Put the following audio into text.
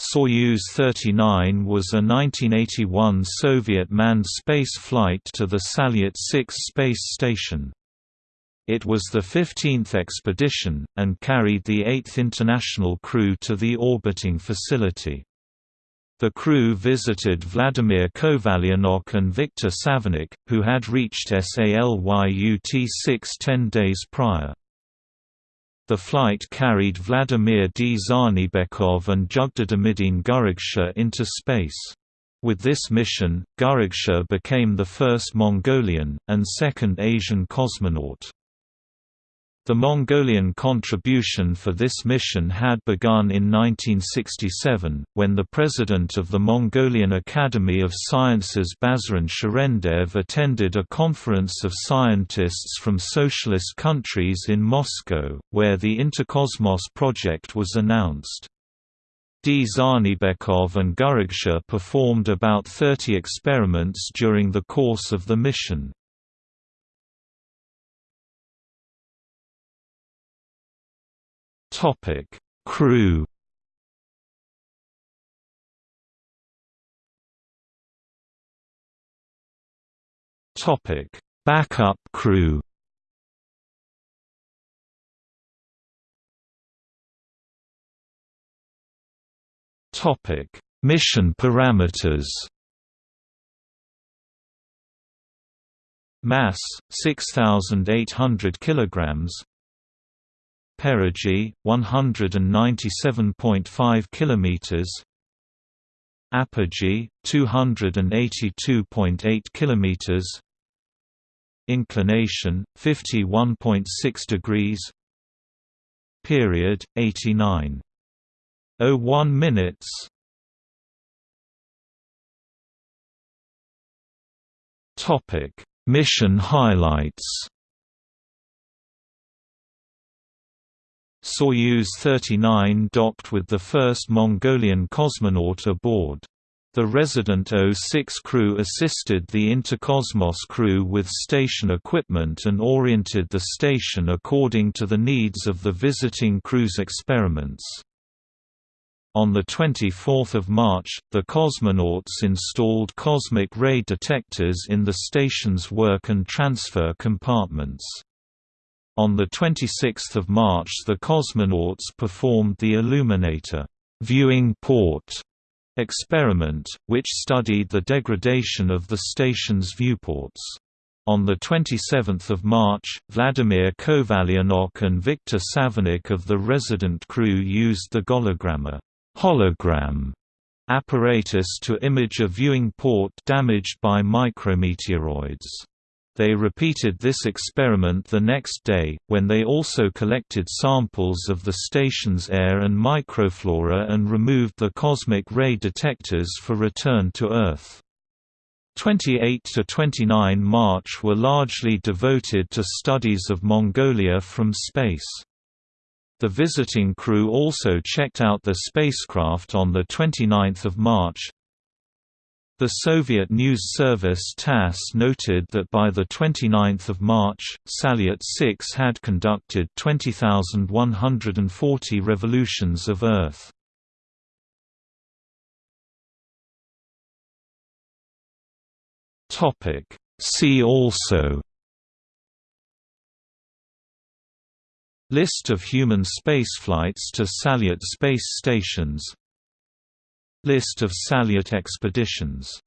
Soyuz 39 was a 1981 Soviet manned space flight to the Salyut 6 space station. It was the 15th expedition, and carried the 8th international crew to the orbiting facility. The crew visited Vladimir Kovalyonok and Viktor Savinykh, who had reached SALYUT 6 ten days prior. The flight carried Vladimir Dzhanibekov and Jügderdemidiin Gürragchaa into space. With this mission, Gürragchaa became the first Mongolian, and second Asian cosmonaut. The Mongolian contribution for this mission had begun in 1967, when the president of the Mongolian Academy of Sciences Bazaryn Shirendev attended a conference of scientists from socialist countries in Moscow, where the Interkosmos project was announced. Dzhanibekov and Gürragchaa performed about 30 experiments during the course of the mission. Topic: Crew. Topic: Backup crew. Topic: Mission parameters. Mass 6800 kilograms Perigee 197.5 kilometers. Apogee 282.8 kilometers. Inclination 51.6 degrees. Period 89 01 minutes. Topic. Mission highlights Soyuz 39 docked with the first Mongolian cosmonaut aboard. The resident O6 crew assisted the Interkosmos crew with station equipment and oriented the station according to the needs of the visiting crew's experiments. On 24 March, the cosmonauts installed cosmic ray detectors in the station's work and transfer compartments. On 26 March the cosmonauts performed the Illuminator viewing port experiment, which studied the degradation of the station's viewports. On 27 March, Vladimir Kovalyonok and Viktor Savinykh of the resident crew used the Gologramma hologram apparatus to image a viewing port damaged by micrometeoroids. They repeated this experiment the next day, when they also collected samples of the station's air and microflora and removed the cosmic ray detectors for return to Earth. 28 to 29 March were largely devoted to studies of Mongolia from space. The visiting crew also checked out the spacecraft on 29 March, the Soviet news service TASS noted that by 29 March, Salyut 6 had conducted 20,140 revolutions of Earth. See also List of human spaceflights to Salyut space stations List of Salyut expeditions